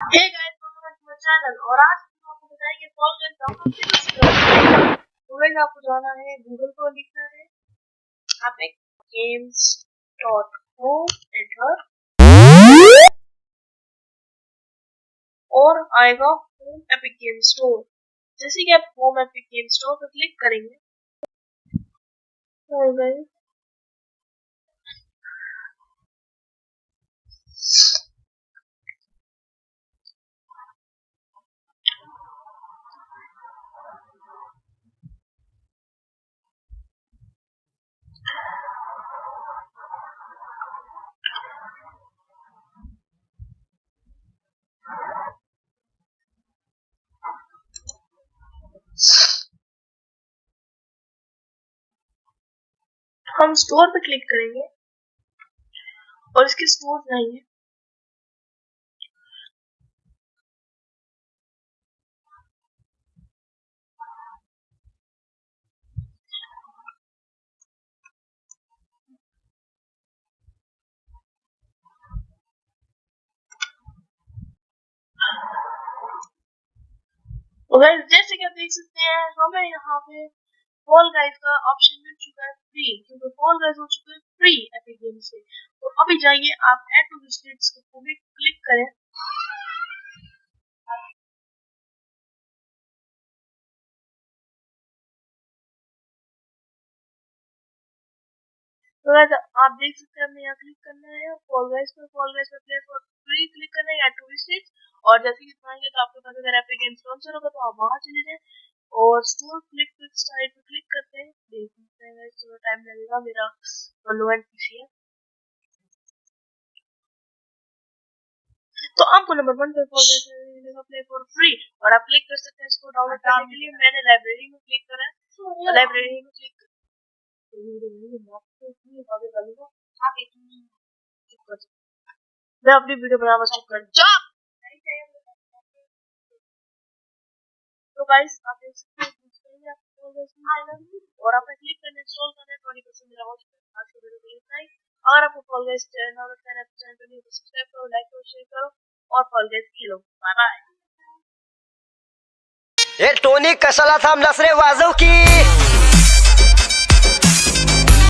और आज आपको बताएँगे तो गाइस आपको जाना है गूगल पर लिखना है। आप एक games होम एंटर और आएगा होम एपिक गेम स्टोर जैसे कि आप होम एपिक गेम स्टोर पर क्लिक करेंगे और गाइस हम स्टोर पे क्लिक करेंगे और इसके स्टोर तो गाइस जैसे कि आप देख सकते हैं, हमें यहाँ पे फॉल गाइस का ऑप्शन मिल चुका है फ्री क्योंकि फॉल गाइस हो चुका है फ्री एपिक गेम से। तो अभी जाइए, आप ऐड टू विजिट्स को भी क्लिक करें। तो गाइस आप देख सकते हैं, हमें यहाँ क्लिक करना है। फॉल गाइस पर फॉल गाइस पर प्ले फॉर फ्री क्लिक करना है ऐड टू विजिट्स और जैसे कि पाएँगे तो आपके पास अगर एपिक गेम स्पॉन्सर होगा तो आप वहाँ चले जाएँ। और स्टोर क्लिक क्लिक साइड थोड़ा टाइम लगेगा मेरा लो एंड पीसी है। तो आपको नंबर वन पे फॉर मिलेगा प्ले फॉर फ्री और आप क्लिक कर सकते हैं इसको डाउनलोड करने के लिए। मैंने लाइब्रेरी में क्लिक करा है। लाइब्रेरी में क्लिक मैं अपनी वीडियो बनाना स्टार्ट कर जॉब तो गाइस आप देख सकते हैं और आपने क्लिक करने इंस्टॉल करना ट्वेंटी परसेंट मेरा है आज की वीडियो के लिए अगर आपको Fall Guys channel channel channel पर न्यू सब्सक्राइब करो लाइक करो शेयर करो और फॉल खेलो बाय बाय टोनी कसला था रे वाजव की?